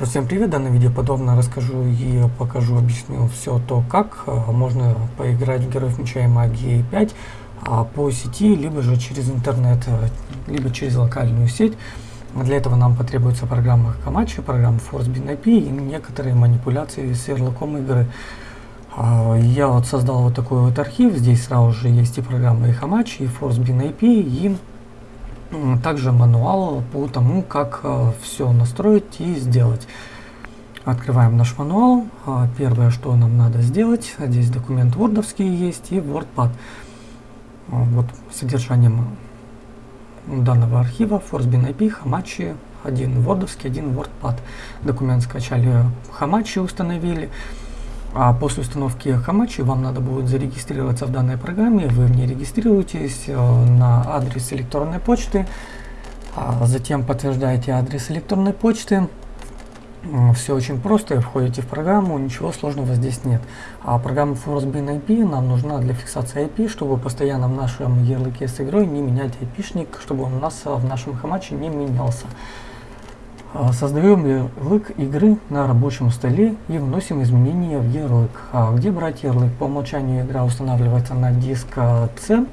Всем привет! В данном видео подробно расскажу и покажу, объясню все то, как а, можно поиграть в Героев Меча и Магии 5 а, по сети, либо же через интернет, а, либо через локальную сеть. Для этого нам потребуется программа Камачи, программа ForceBin IP и некоторые манипуляции с ярлыком игры. Я вот создал вот такой вот архив, здесь сразу же есть и программа и Hamachi, и ForceBin IP, и также мануал по тому, как э, все настроить и сделать. Открываем наш мануал. А, первое, что нам надо сделать, здесь документ вордовский есть и WordPad. А, вот содержанием данного архива ForceBin IP, Hamachi, один вордовский, один WordPad. Документ скачали, Hamachi установили. А после установки Hamachi вам надо будет зарегистрироваться в данной программе. Вы в ней регистрируетесь э, на адрес электронной почты. А затем подтверждаете адрес электронной почты. Все очень просто, входите в программу, ничего сложного здесь нет. А программа ForceBin IP нам нужна для фиксации IP, чтобы постоянно в нашем ярлыке с игрой не менять IP-шник, чтобы он у нас в нашем хамаче не менялся. А, создаем ярлык игры на рабочем столе и вносим изменения в ярлык. А где брать ярлык? По умолчанию игра устанавливается на диск C,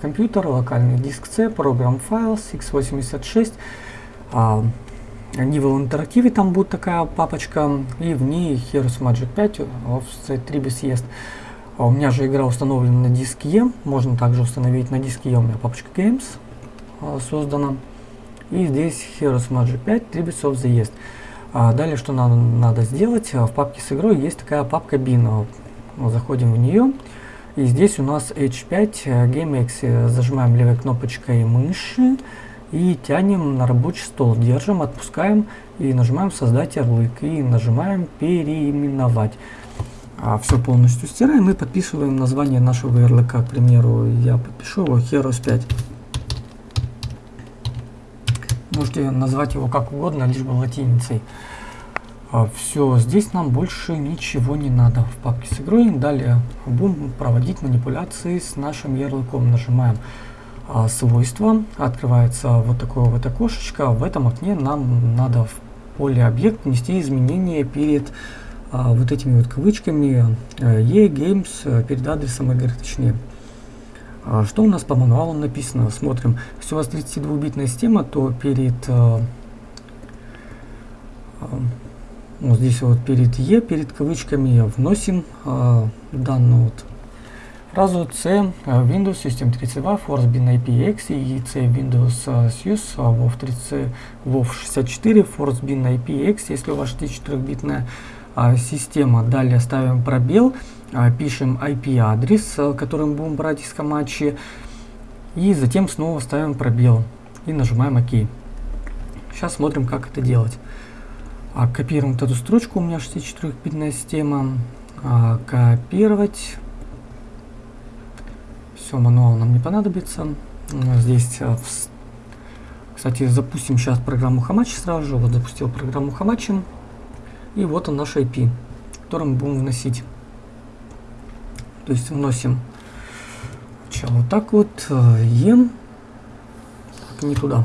компьютер, локальный диск C, программ Files, x86. А, Nivel Interactive там будет такая папочка, и в ней Heroes Magic 5 Offset Tribus есть. А у меня же игра установлена на диске E, можно также установить на диске E, у меня папочка Games а, создана. И здесь Heroes Magic 5 Tributes of the есть. А далее, что нам надо сделать, а, в папке с игрой есть такая папка bin. Заходим в нее. И здесь у нас H5 GameX. Зажимаем левой кнопочкой мыши и тянем на рабочий стол. Держим, отпускаем и нажимаем создать ярлык. И нажимаем переименовать. А все полностью стираем и подписываем название нашего ярлыка. К примеру, я подпишу его Heroes 5. Можете назвать его как угодно, лишь бы латиницей. А, все, здесь нам больше ничего не надо в папке с игрой. Далее будем проводить манипуляции с нашим ярлыком. Нажимаем а, свойства, открывается вот такое вот окошечко. В этом окне нам надо в поле объект внести изменения перед а, вот этими вот кавычками e-games, э, перед адресом игры точнее. А что у нас по мануалу написано? Смотрим. Если у вас 32-битная система, то перед э, э, вот здесь вот перед E, перед кавычками вносим э, данную вот фразу C Windows System 32 Force Bin IPX и C Windows SUSE WoW 30 WoW 64 Force Bin IPX, если у вас 64-битная система. Далее ставим пробел пишем IP-адрес, э, который мы будем брать из Камачи, и затем снова ставим пробел и нажимаем ОК. Сейчас смотрим, как это делать. А, копируем вот эту строчку, у меня 64-битная система. А, копировать. Все, мануал нам не понадобится. Здесь, э, кстати, запустим сейчас программу Hamachi сразу же. Вот запустил программу Hamachi. И вот он наш IP, который мы будем вносить. То есть вносим сначала вот так вот, ем, так, не туда,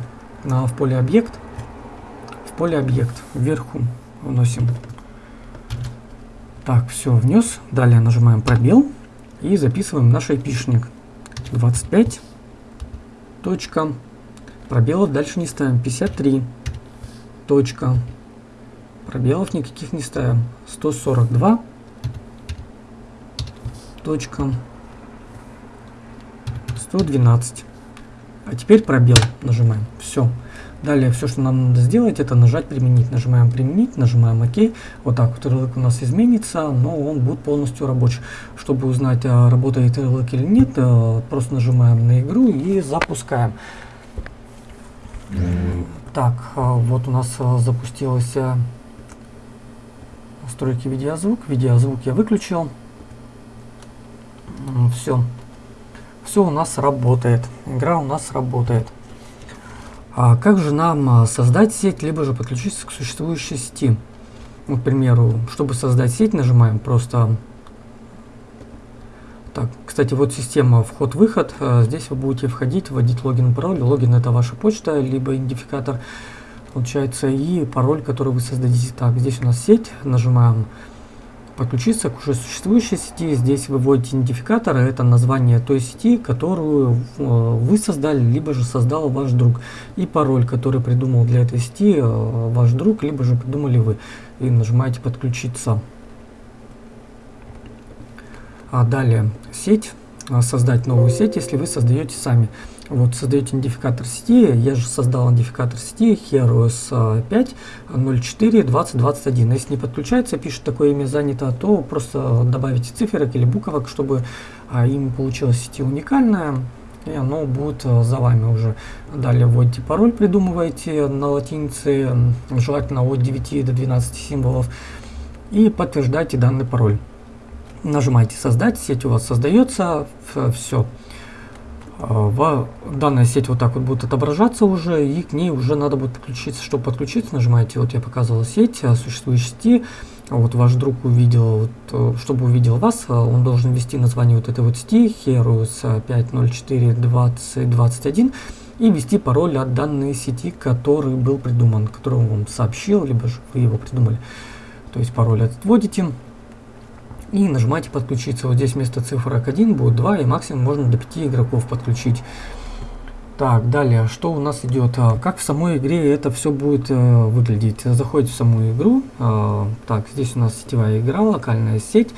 а в поле объект, в поле объект, вверху вносим. Так, все, внес. Далее нажимаем пробел и записываем наш айпишник. 25. Точка. Пробелов дальше не ставим. 53. Точка. Пробелов никаких не ставим. 142 точка 112. А теперь пробел нажимаем. Все. Далее все, что нам надо сделать, это нажать применить. Нажимаем применить, нажимаем ОК. Вот так вот ярлык у нас изменится, но он будет полностью рабочий. Чтобы узнать, а, работает ярлык или нет, а, просто нажимаем на игру и запускаем. Так, а, вот у нас запустилась настройки видеозвук. Видеозвук я выключил все. Все у нас работает. Игра у нас работает. А как же нам а, создать сеть, либо же подключиться к существующей сети? Ну, к примеру, чтобы создать сеть, нажимаем просто... Так, кстати, вот система вход-выход. А, здесь вы будете входить, вводить логин, пароль. Логин это ваша почта, либо идентификатор. получается, и пароль, который вы создадите. Так, здесь у нас сеть, нажимаем подключиться к уже существующей сети. Здесь выводите идентификатор, это название той сети, которую э, вы создали, либо же создал ваш друг. И пароль, который придумал для этой сети э, ваш друг, либо же придумали вы. И нажимаете подключиться. А далее сеть, а, создать новую сеть, если вы создаете сами. Вот создаете идентификатор сети, я же создал идентификатор сети HeroS 5 04 2021. Если не подключается, пишет такое имя занято, то просто добавите циферок или буквок, чтобы а, имя получилось сети уникальное, и оно будет а, за вами уже. Далее вводите пароль, придумываете на латинице, желательно от 9 до 12 символов, и подтверждаете данный пароль. Нажимаете создать, сеть у вас создается, все. В данная сеть вот так вот будет отображаться уже, и к ней уже надо будет подключиться. Чтобы подключиться, нажимаете, вот я показывал сеть, а, существующей сети. Вот ваш друг увидел, вот, э, чтобы увидел вас, а, он должен ввести название вот этой вот сети, Heroes 5042021, и ввести пароль от данной сети, который был придуман, который он вам сообщил, либо же вы его придумали. То есть пароль этот вводите и нажимаете подключиться. Вот здесь вместо цифрок 1 будет 2 и максимум можно до 5 игроков подключить. Так, далее, что у нас идет? А, как в самой игре это все будет э, выглядеть? Заходите в саму игру. Э, так, здесь у нас сетевая игра, локальная сеть.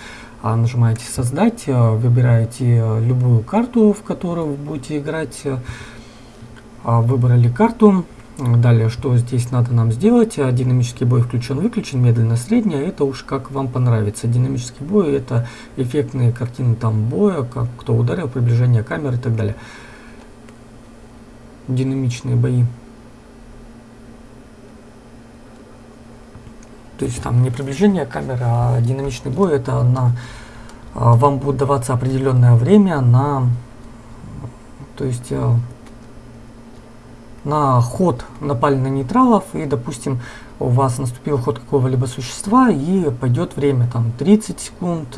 А, нажимаете создать, э, выбираете э, любую карту, в которую вы будете играть. Э, выбрали карту. Далее, что здесь надо нам сделать? Динамический бой включен-выключен, медленно-средний, это уж как вам понравится. Динамический бой это эффектные картины там боя, как кто ударил, приближение камеры и так далее. Динамичные бои. То есть там не приближение камеры, а динамичный бой это на а, вам будет даваться определенное время на то есть а, на ход напали на нейтралов, и, допустим, у вас наступил ход какого-либо существа, и пойдет время там 30 секунд,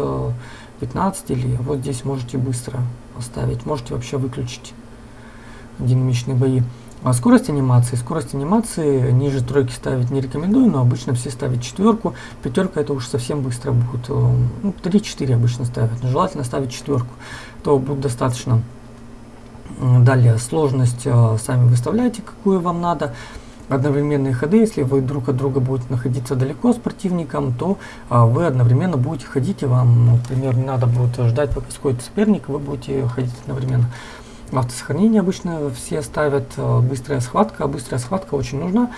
15, э, или вот здесь можете быстро поставить, можете вообще выключить динамичные бои. А скорость анимации. Скорость анимации ниже тройки ставить не рекомендую, но обычно все ставят четверку. Пятерка это уж совсем быстро будет. Э, ну, 3-4 обычно ставят. Но желательно ставить четверку. То будет достаточно. Далее сложность э, сами выставляете, какую вам надо. Одновременные ходы, если вы друг от друга будете находиться далеко с противником, то а, вы одновременно будете ходить, и вам, например, не надо будет ждать, пока сходит соперник, вы будете ходить одновременно. Автосохранение обычно все ставят, э, быстрая схватка. Быстрая схватка очень нужна,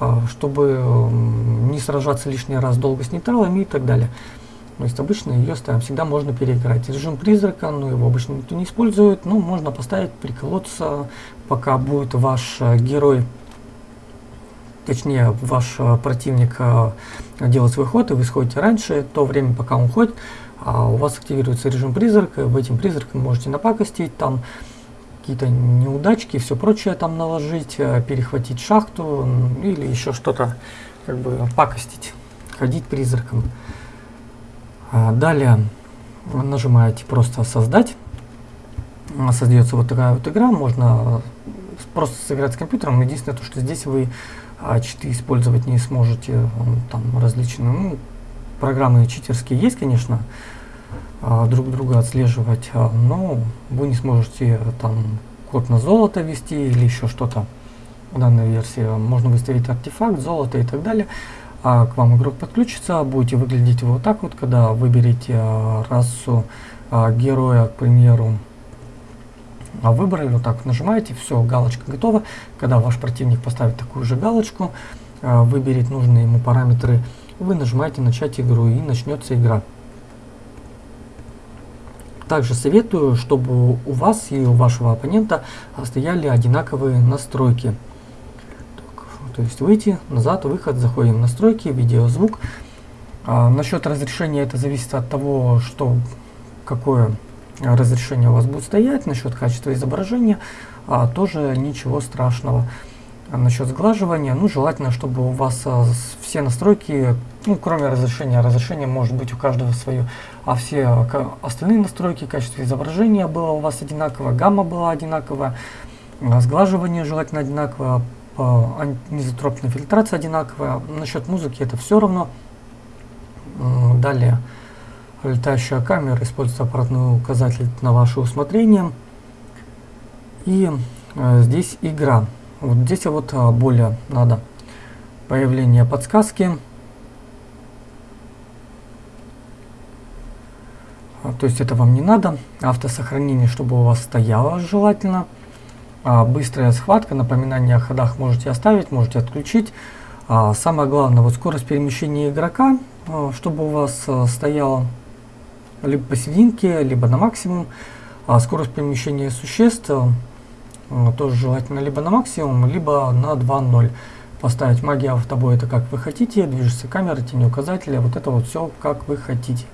э, чтобы не сражаться лишний раз долго с нейтралами и так далее. То есть обычно ее ставим, всегда можно переиграть. Режим призрака, ну его обычно никто не использует, но можно поставить, приколоться, пока будет ваш э, герой, точнее ваш э, противник э, делать свой ход, и вы сходите раньше, то время, пока он ходит, а у вас активируется режим призрака, в этим призраком можете напакостить, там какие-то неудачки все прочее там наложить, перехватить шахту или еще что-то, как бы пакостить, ходить призраком. А, далее нажимаете просто создать. Создается вот такая вот игра. Можно просто сыграть с компьютером. Единственное, то, что здесь вы а, читы использовать не сможете. Там различные ну, программы читерские есть, конечно, а, друг друга отслеживать, но вы не сможете там код на золото ввести или еще что-то в данной версии. Можно выставить артефакт, золото и так далее а к вам игрок подключится, будете выглядеть вот так вот, когда выберете а, расу а, героя, к примеру, а выбрали, вот так вот нажимаете, все, галочка готова. Когда ваш противник поставит такую же галочку, а, выберет нужные ему параметры, вы нажимаете начать игру и начнется игра. Также советую, чтобы у вас и у вашего оппонента стояли одинаковые настройки. То есть выйти, назад, выход, заходим в настройки, видео, звук. А, насчет разрешения это зависит от того, что какое разрешение у вас будет стоять. Насчет качества изображения а, тоже ничего страшного. А насчет сглаживания, ну желательно, чтобы у вас а, все настройки, ну кроме разрешения, разрешение может быть у каждого свое, а все а, остальные настройки, качество изображения было у вас одинаково, гамма была одинаковая, а, сглаживание желательно одинаково, анизотропная фильтрация одинаковая. Насчет музыки это все равно. Далее летающая камера, используется аппаратный указатель на ваше усмотрение. И э, здесь игра. Вот здесь вот а, более надо появление подсказки. А, то есть это вам не надо. Автосохранение, чтобы у вас стояло желательно. А, быстрая схватка, напоминание о ходах можете оставить, можете отключить. А, самое главное, вот скорость перемещения игрока, а, чтобы у вас стояла либо посерединке, либо на максимум. Скорость перемещения существ тоже желательно либо на максимум, либо на 2.0. Поставить магия автобой это как вы хотите, движется камера, тени указателя, вот это вот все как вы хотите.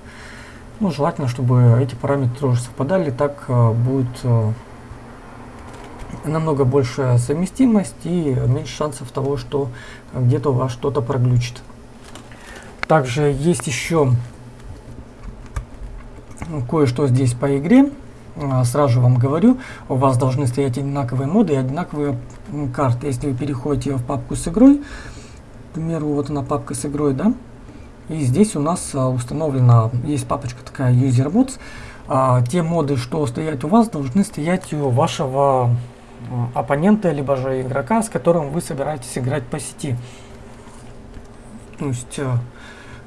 Ну, желательно, чтобы эти параметры тоже совпадали, так э, будет намного большая совместимость и меньше шансов того, что где-то у вас что-то проглючит. Также есть еще кое-что здесь по игре. А, сразу вам говорю, у вас должны стоять одинаковые моды и одинаковые карты. Если вы переходите в папку с игрой, к примеру, вот она папка с игрой, да, и здесь у нас а, установлена, есть папочка такая User Mods. А, те моды, что стоят у вас, должны стоять у вашего оппонента, либо же игрока, с которым вы собираетесь играть по сети. То есть а,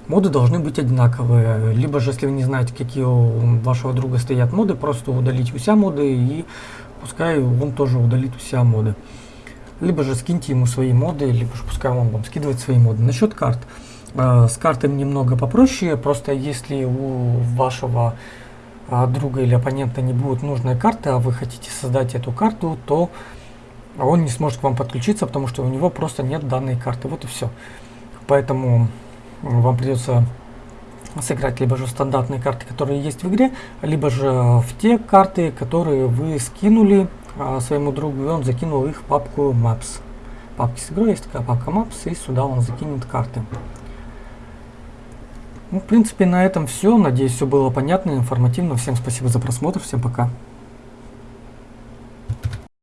моды должны быть одинаковые. Либо же, если вы не знаете, какие у вашего друга стоят моды, просто удалить все моды и пускай он тоже удалит все моды. Либо же скиньте ему свои моды, либо же пускай он вам скидывает свои моды. Насчет карт. Э, с картами немного попроще, просто если у вашего э, друга или оппонента не будет нужной карты, а вы хотите создать эту карту, то он не сможет к вам подключиться, потому что у него просто нет данной карты. Вот и все. Поэтому вам придется сыграть либо же стандартные карты, которые есть в игре, либо же в те карты, которые вы скинули а, своему другу, и он закинул их в папку Maps. Папки с игрой есть такая папка Maps, и сюда он закинет карты. Ну, в принципе, на этом все. Надеюсь, все было понятно, информативно. Всем спасибо за просмотр. Всем пока.